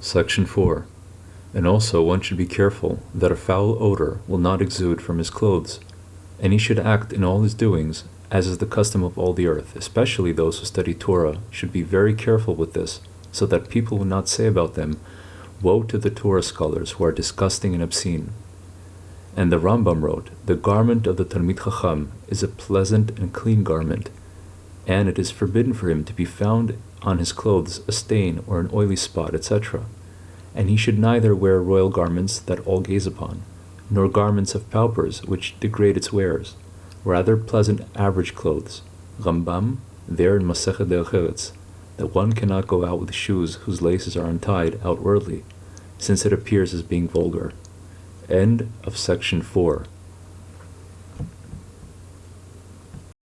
Section 4. And also one should be careful that a foul odor will not exude from his clothes, and he should act in all his doings as is the custom of all the earth, especially those who study Torah should be very careful with this, so that people will not say about them, Woe to the Torah scholars who are disgusting and obscene. And the Rambam wrote, The garment of the Talmid Chacham is a pleasant and clean garment, and it is forbidden for him to be found on his clothes a stain or an oily spot, etc. And he should neither wear royal garments that all gaze upon, nor garments of paupers which degrade its wearers, rather pleasant average clothes. Rambam, there in Masechet Derech Eretz, that one cannot go out with shoes whose laces are untied outwardly, since it appears as being vulgar. End of section 4.